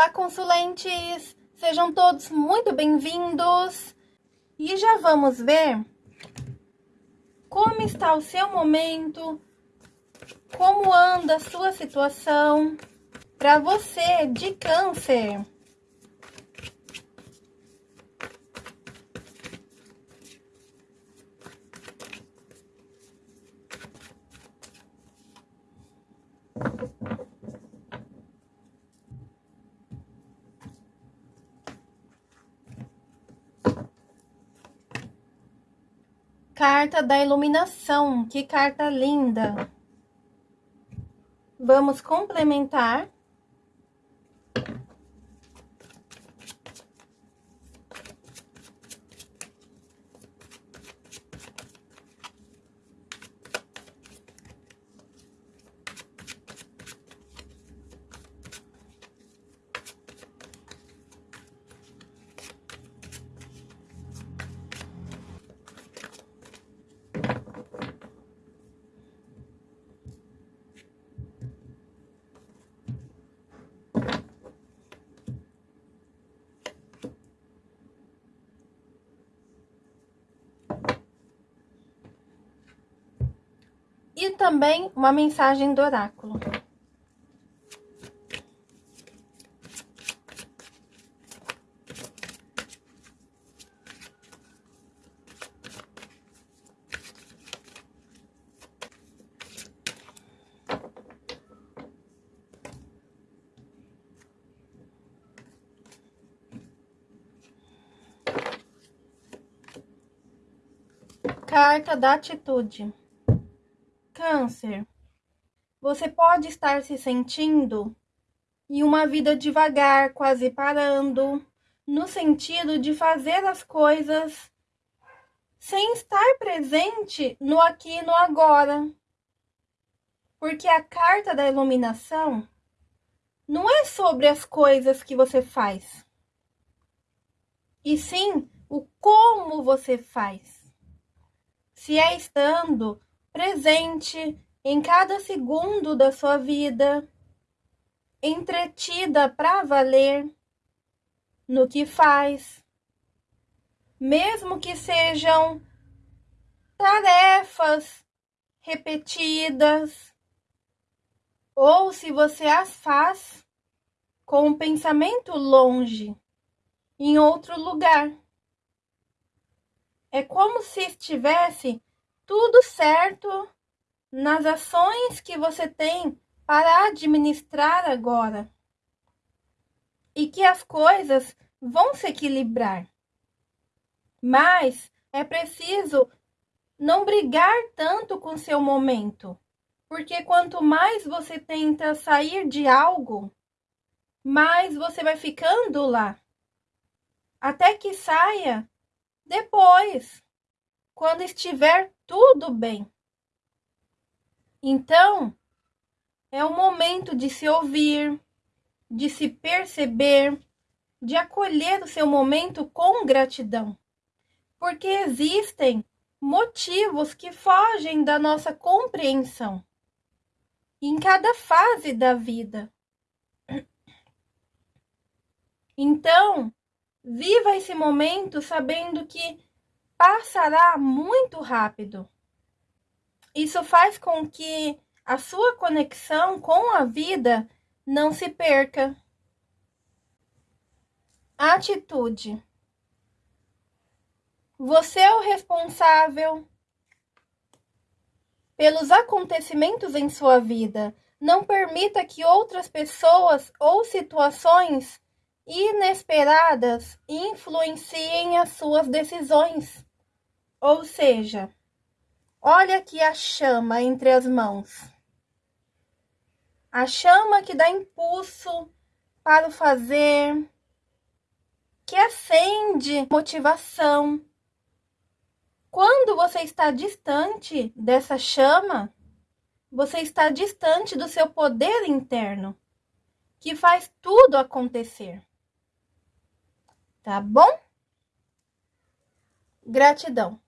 Olá, consulentes! Sejam todos muito bem-vindos! E já vamos ver como está o seu momento, como anda a sua situação para você de câncer. Carta da iluminação, que carta linda! Vamos complementar. E também uma mensagem do oráculo. Carta da atitude. Câncer, você pode estar se sentindo em uma vida devagar, quase parando, no sentido de fazer as coisas sem estar presente no aqui e no agora. Porque a carta da iluminação não é sobre as coisas que você faz, e sim o como você faz. Se é estando presente em cada segundo da sua vida, entretida para valer no que faz, mesmo que sejam tarefas repetidas, ou se você as faz com um pensamento longe, em outro lugar. É como se estivesse tudo certo nas ações que você tem para administrar agora. E que as coisas vão se equilibrar. Mas é preciso não brigar tanto com seu momento, porque quanto mais você tenta sair de algo, mais você vai ficando lá. Até que saia depois quando estiver tudo bem. Então, é o momento de se ouvir, de se perceber, de acolher o seu momento com gratidão. Porque existem motivos que fogem da nossa compreensão em cada fase da vida. Então, viva esse momento sabendo que passará muito rápido. Isso faz com que a sua conexão com a vida não se perca. Atitude. Você é o responsável pelos acontecimentos em sua vida. Não permita que outras pessoas ou situações inesperadas influenciem as suas decisões. Ou seja, olha aqui a chama entre as mãos. A chama que dá impulso para o fazer, que acende motivação. Quando você está distante dessa chama, você está distante do seu poder interno, que faz tudo acontecer. Tá bom? Gratidão.